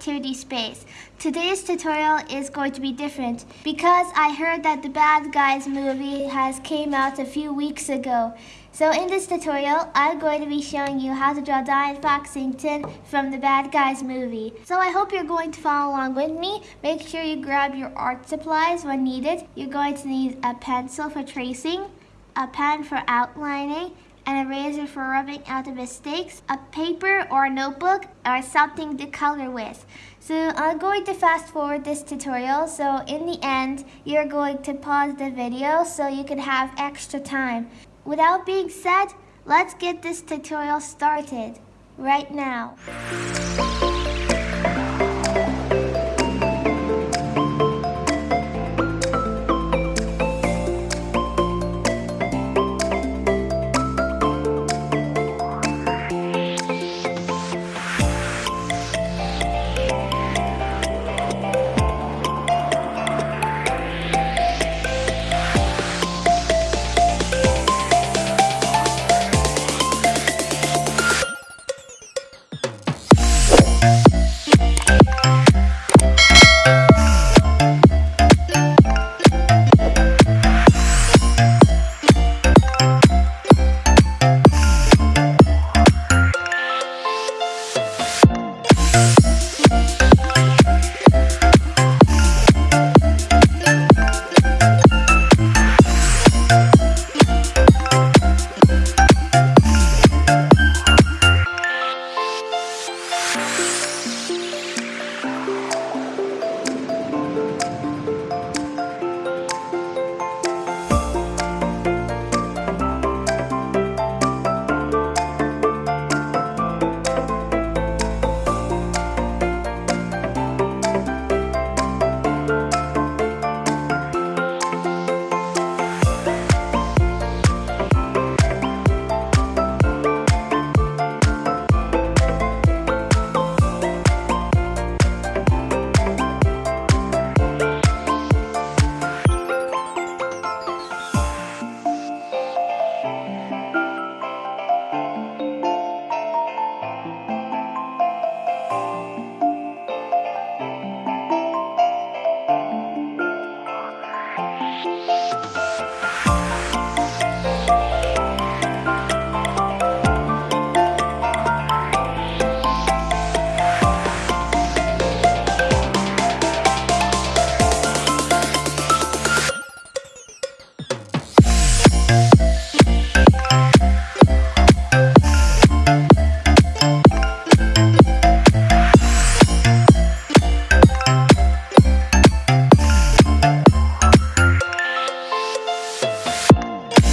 Creativity Space. Today's tutorial is going to be different because I heard that the Bad Guys movie has came out a few weeks ago. So in this tutorial, I'm going to be showing you how to draw Diane Foxington from the Bad Guys movie. So I hope you're going to follow along with me. Make sure you grab your art supplies when needed. You're going to need a pencil for tracing, a pen for outlining, an eraser for rubbing out the mistakes, a paper or a notebook, or something to color with. So I'm going to fast forward this tutorial, so in the end, you're going to pause the video so you can have extra time. Without being said, let's get this tutorial started right now.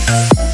Thank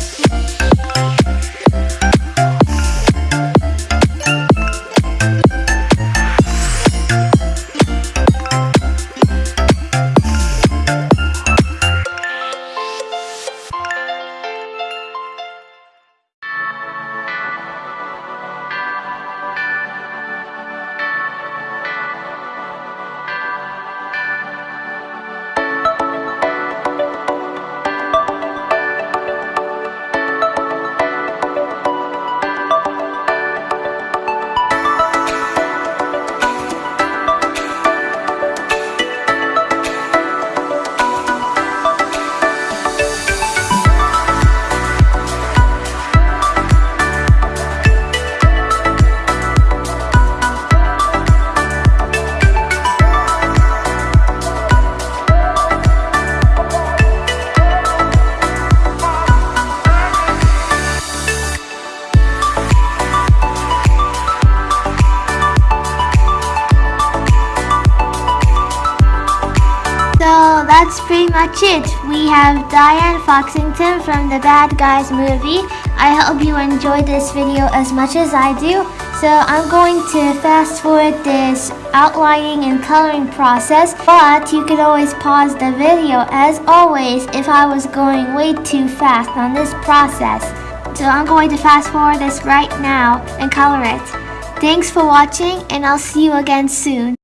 that's pretty much it. We have Diane Foxington from the Bad Guys movie. I hope you enjoyed this video as much as I do. So I'm going to fast forward this outlining and coloring process, but you can always pause the video as always if I was going way too fast on this process. So I'm going to fast forward this right now and color it. Thanks for watching and I'll see you again soon.